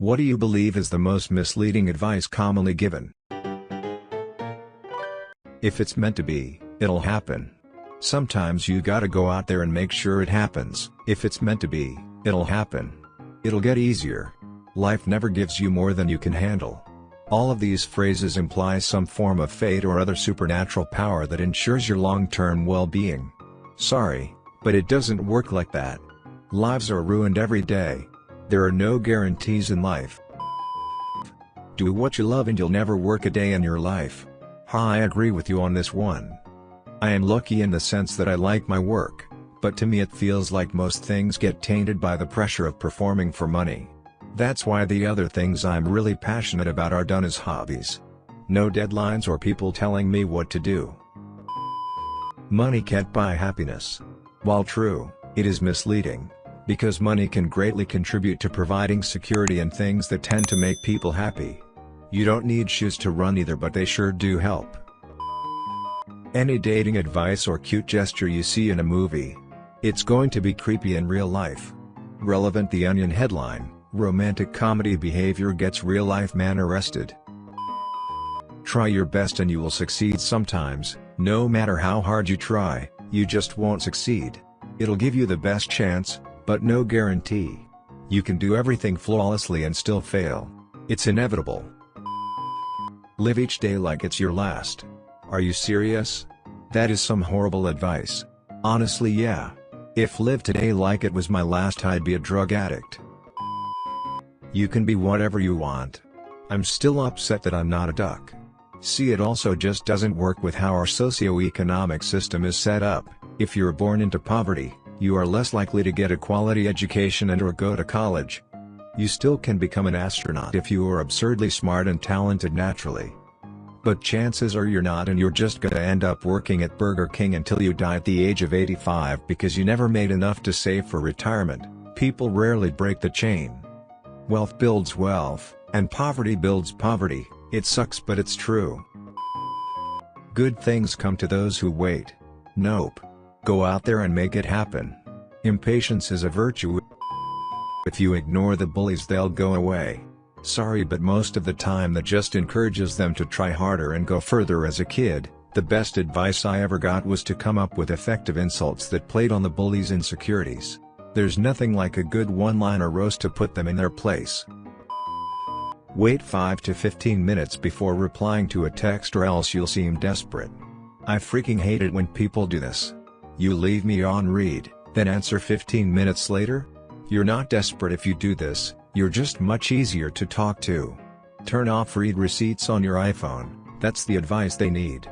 What do you believe is the most misleading advice commonly given? If it's meant to be, it'll happen. Sometimes you gotta go out there and make sure it happens. If it's meant to be, it'll happen. It'll get easier. Life never gives you more than you can handle. All of these phrases imply some form of fate or other supernatural power that ensures your long-term well-being. Sorry, but it doesn't work like that. Lives are ruined every day. There are no guarantees in life. Do what you love and you'll never work a day in your life. Ha I agree with you on this one. I am lucky in the sense that I like my work, but to me it feels like most things get tainted by the pressure of performing for money. That's why the other things I'm really passionate about are done as hobbies. No deadlines or people telling me what to do. Money can't buy happiness. While true, it is misleading. Because money can greatly contribute to providing security and things that tend to make people happy. You don't need shoes to run either but they sure do help. Any dating advice or cute gesture you see in a movie. It's going to be creepy in real life. Relevant The Onion headline, Romantic comedy behavior gets real-life man arrested. Try your best and you will succeed sometimes, no matter how hard you try, you just won't succeed. It'll give you the best chance, but no guarantee. You can do everything flawlessly and still fail. It's inevitable. Live each day like it's your last. Are you serious? That is some horrible advice. Honestly yeah. If live today like it was my last I'd be a drug addict. You can be whatever you want. I'm still upset that I'm not a duck. See it also just doesn't work with how our socio-economic system is set up, if you're born into poverty, you are less likely to get a quality education and or go to college. You still can become an astronaut if you are absurdly smart and talented naturally. But chances are you're not and you're just gonna end up working at Burger King until you die at the age of 85 because you never made enough to save for retirement, people rarely break the chain. Wealth builds wealth, and poverty builds poverty, it sucks but it's true. Good things come to those who wait. Nope. Go out there and make it happen. Impatience is a virtue. If you ignore the bullies they'll go away. Sorry but most of the time that just encourages them to try harder and go further as a kid, the best advice I ever got was to come up with effective insults that played on the bully's insecurities. There's nothing like a good one-liner roast to put them in their place. Wait 5 to 15 minutes before replying to a text or else you'll seem desperate. I freaking hate it when people do this. You leave me on read, then answer 15 minutes later? You're not desperate if you do this, you're just much easier to talk to. Turn off read receipts on your iPhone, that's the advice they need.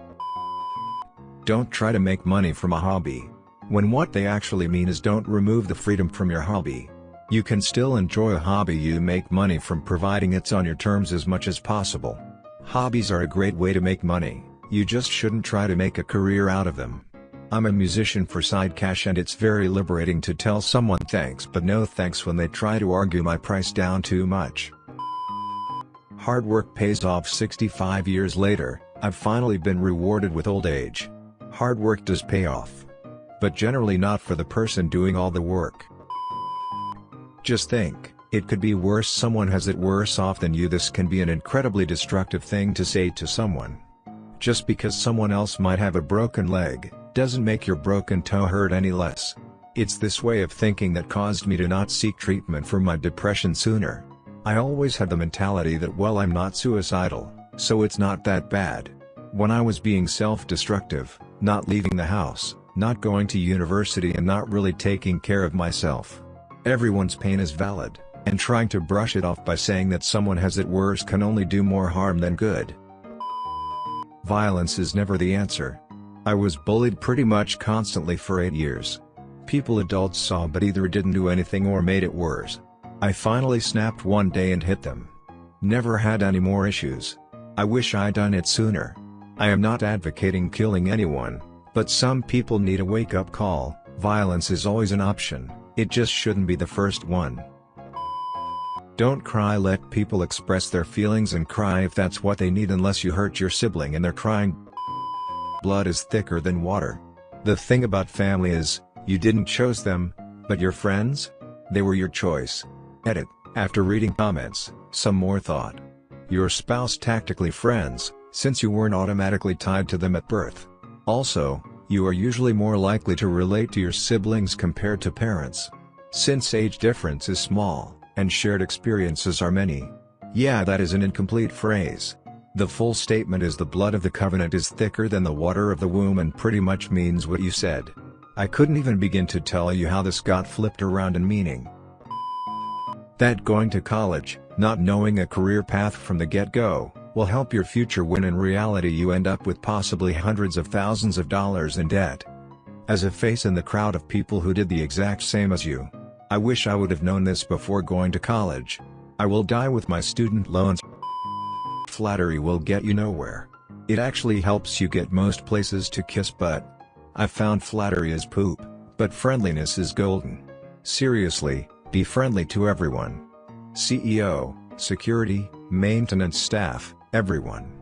Don't try to make money from a hobby. When what they actually mean is don't remove the freedom from your hobby. You can still enjoy a hobby you make money from providing it's on your terms as much as possible. Hobbies are a great way to make money, you just shouldn't try to make a career out of them. I'm a musician for side cash and it's very liberating to tell someone thanks but no thanks when they try to argue my price down too much. Hard work pays off 65 years later, I've finally been rewarded with old age. Hard work does pay off. But generally not for the person doing all the work. Just think, it could be worse someone has it worse off than you this can be an incredibly destructive thing to say to someone. Just because someone else might have a broken leg, doesn't make your broken toe hurt any less. It's this way of thinking that caused me to not seek treatment for my depression sooner. I always had the mentality that well I'm not suicidal, so it's not that bad. When I was being self-destructive, not leaving the house, not going to university and not really taking care of myself. Everyone's pain is valid, and trying to brush it off by saying that someone has it worse can only do more harm than good. Violence is never the answer, I was bullied pretty much constantly for 8 years. People adults saw but either didn't do anything or made it worse. I finally snapped one day and hit them. Never had any more issues. I wish I'd done it sooner. I am not advocating killing anyone, but some people need a wake-up call, violence is always an option, it just shouldn't be the first one. Don't cry let people express their feelings and cry if that's what they need unless you hurt your sibling and they're crying blood is thicker than water. The thing about family is, you didn't choose them, but your friends? They were your choice. Edit, After reading comments, some more thought. Your spouse tactically friends, since you weren't automatically tied to them at birth. Also, you are usually more likely to relate to your siblings compared to parents. Since age difference is small, and shared experiences are many. Yeah that is an incomplete phrase. The full statement is the blood of the covenant is thicker than the water of the womb and pretty much means what you said. I couldn't even begin to tell you how this got flipped around in meaning. That going to college, not knowing a career path from the get-go, will help your future when in reality you end up with possibly hundreds of thousands of dollars in debt. As a face in the crowd of people who did the exact same as you. I wish I would have known this before going to college. I will die with my student loans. Flattery will get you nowhere. It actually helps you get most places to kiss butt. I've found flattery is poop, but friendliness is golden. Seriously, be friendly to everyone. CEO, security, maintenance staff, everyone.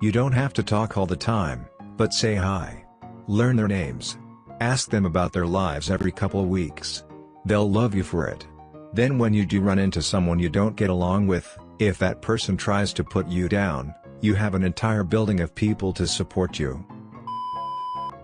You don't have to talk all the time, but say hi. Learn their names. Ask them about their lives every couple weeks. They'll love you for it. Then when you do run into someone you don't get along with, if that person tries to put you down, you have an entire building of people to support you.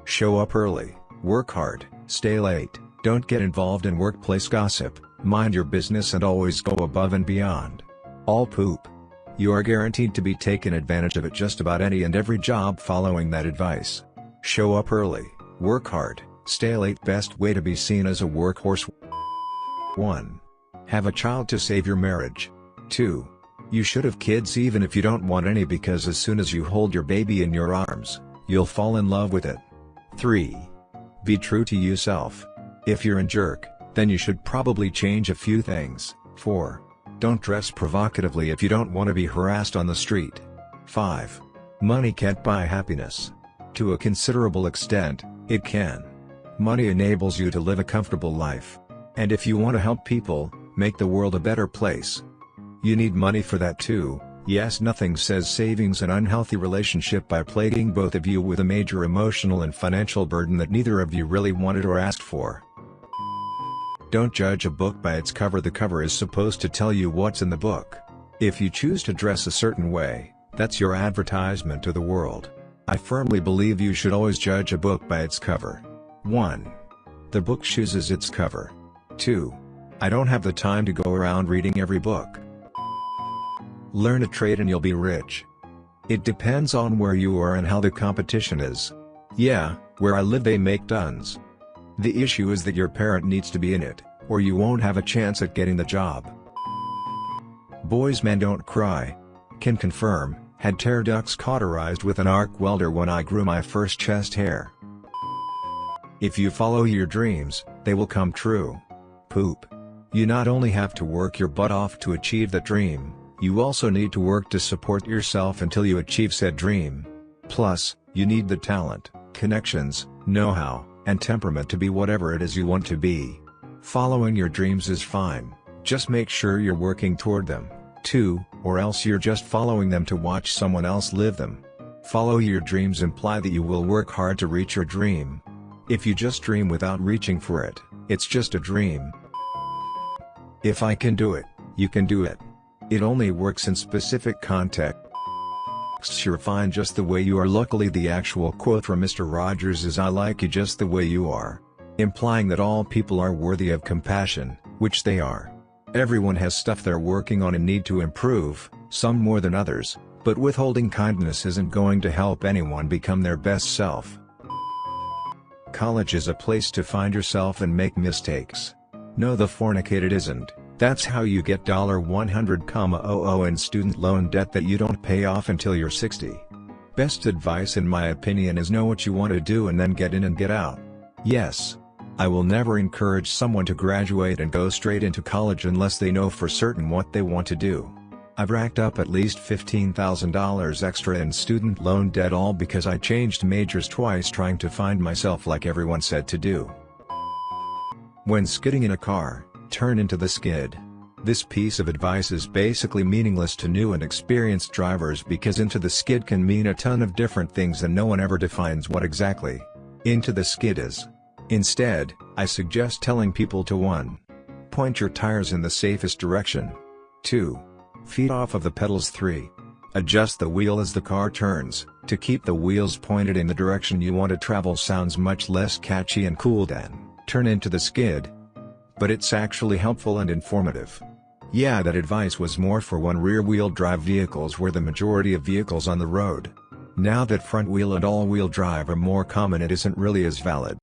Show up early, work hard, stay late, don't get involved in workplace gossip, mind your business and always go above and beyond. All poop. You are guaranteed to be taken advantage of at just about any and every job following that advice. Show up early, work hard, stay late best way to be seen as a workhorse 1. Have a child to save your marriage. 2. You should have kids even if you don't want any because as soon as you hold your baby in your arms, you'll fall in love with it. 3. Be true to yourself. If you're a jerk, then you should probably change a few things. 4. Don't dress provocatively if you don't want to be harassed on the street. 5. Money can't buy happiness. To a considerable extent, it can. Money enables you to live a comfortable life. And if you want to help people, make the world a better place. You need money for that too, yes nothing says savings an unhealthy relationship by plaguing both of you with a major emotional and financial burden that neither of you really wanted or asked for. Don't judge a book by its cover the cover is supposed to tell you what's in the book. If you choose to dress a certain way, that's your advertisement to the world. I firmly believe you should always judge a book by its cover. 1. The book chooses its cover. 2. I don't have the time to go around reading every book. Learn a trade and you'll be rich. It depends on where you are and how the competition is. Yeah, where I live they make tons. The issue is that your parent needs to be in it, or you won't have a chance at getting the job. Boys men don't cry. Can confirm, had tear ducts cauterized with an arc welder when I grew my first chest hair. If you follow your dreams, they will come true. Poop. You not only have to work your butt off to achieve that dream, you also need to work to support yourself until you achieve said dream. Plus, you need the talent, connections, know-how, and temperament to be whatever it is you want to be. Following your dreams is fine, just make sure you're working toward them, too, or else you're just following them to watch someone else live them. Follow your dreams imply that you will work hard to reach your dream. If you just dream without reaching for it, it's just a dream. If I can do it, you can do it. It only works in specific contexts you're fine just the way you are luckily the actual quote from Mr. Rogers is I like you just the way you are. Implying that all people are worthy of compassion, which they are. Everyone has stuff they're working on and need to improve, some more than others, but withholding kindness isn't going to help anyone become their best self. College is a place to find yourself and make mistakes. No the fornicated isn't, that's how you get $100,000 in student loan debt that you don't pay off until you're 60. Best advice in my opinion is know what you want to do and then get in and get out. Yes. I will never encourage someone to graduate and go straight into college unless they know for certain what they want to do. I've racked up at least $15,000 extra in student loan debt all because I changed majors twice trying to find myself like everyone said to do. When skidding in a car, turn into the skid. This piece of advice is basically meaningless to new and experienced drivers because into the skid can mean a ton of different things and no one ever defines what exactly into the skid is. Instead, I suggest telling people to 1. Point your tires in the safest direction. 2. Feet off of the pedals 3. Adjust the wheel as the car turns, to keep the wheels pointed in the direction you want to travel sounds much less catchy and cool than, turn into the skid. But it's actually helpful and informative. Yeah that advice was more for when rear-wheel drive vehicles were the majority of vehicles on the road. Now that front-wheel and all-wheel drive are more common it isn't really as valid.